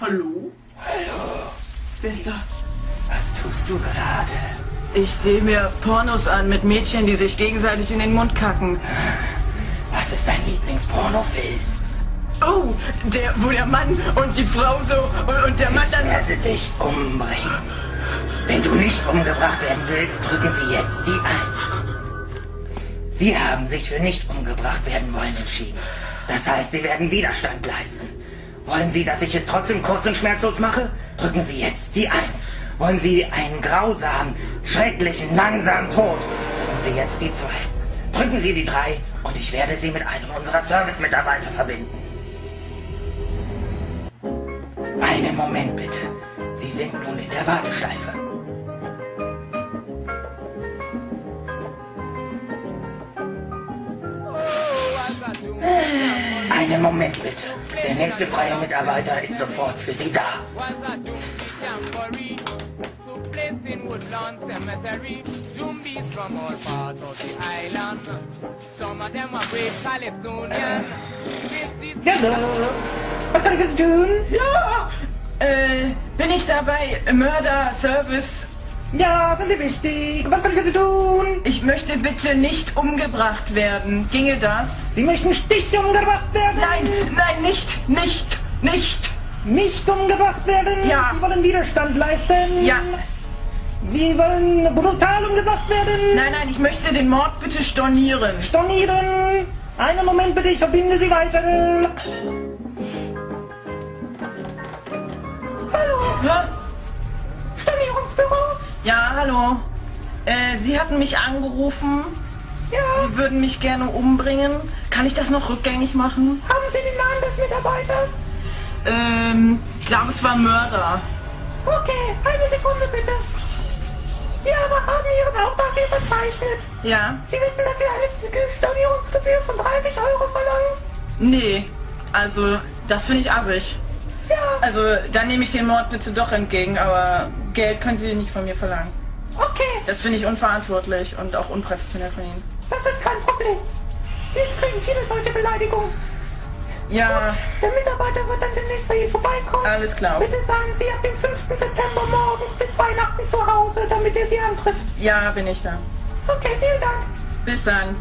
Hallo? Hallo, Wer ist da? was tust du gerade? Ich sehe mir Pornos an mit Mädchen, die sich gegenseitig in den Mund kacken. Was ist dein Lieblingspornofilm? Oh, der, wo der Mann und die Frau so und, und der Mann dann Ich werde dich umbringen. Wenn du nicht umgebracht werden willst, drücken Sie jetzt die Eins. Sie haben sich für nicht umgebracht werden wollen entschieden. Das heißt, Sie werden Widerstand leisten. Wollen Sie, dass ich es trotzdem kurz und schmerzlos mache? Drücken Sie jetzt die Eins. Wollen Sie einen grausamen, schrecklichen, langsamen Tod? Drücken Sie jetzt die Zwei. Drücken Sie die Drei und ich werde Sie mit einem unserer Service-Mitarbeiter verbinden. Einen Moment bitte. Sie sind nun in der Warteschleife. Einen Moment bitte. Der nächste freie Mitarbeiter ist sofort für Sie da. Hallo. Was kann ich jetzt tun? Ja! Äh, bin ich dabei Mörder Service? Ja, sind Sie wichtig? Was kann ich für Sie tun? Ich möchte bitte nicht umgebracht werden. Ginge das? Sie möchten Stich umgebracht werden? Nein, nein, nicht, nicht, nicht. Nicht umgebracht werden? Ja. Sie wollen Widerstand leisten? Ja. Sie wollen brutal umgebracht werden? Nein, nein, ich möchte den Mord bitte stornieren. Stornieren! Einen Moment bitte, ich verbinde Sie weiter. Ja, hallo. Äh, Sie hatten mich angerufen. Ja, Sie würden mich gerne umbringen. Kann ich das noch rückgängig machen? haben Sie den Namen des Mitarbeiters? Ähm, ich glaube, es war Mörder. Okay, eine Sekunde bitte. Wir aber haben Ihren Auftrag hier verzeichnet. Ja? Sie wissen, dass wir eine Stornierungsgebühr von 30 Euro verlangen? Nee. Also, das finde ich assig. Ja, Also, dann nehme ich den Mord bitte doch entgegen, aber Geld können Sie nicht von mir verlangen. okay, Das finde ich unverantwortlich und auch unprofessionell von Ihnen. das ist kein Problem. Wir kriegen viele solche Beleidigungen. Ja, Der Mitarbeiter wird dann demnächst bei Ihnen vorbeikommen. alles klar. Bitte seien Sie ab dem 5. September morgens bis Weihnachten zu Hause, damit er Sie antrifft. Ja, bin ich da. Okay, vielen Dank. Bis dann.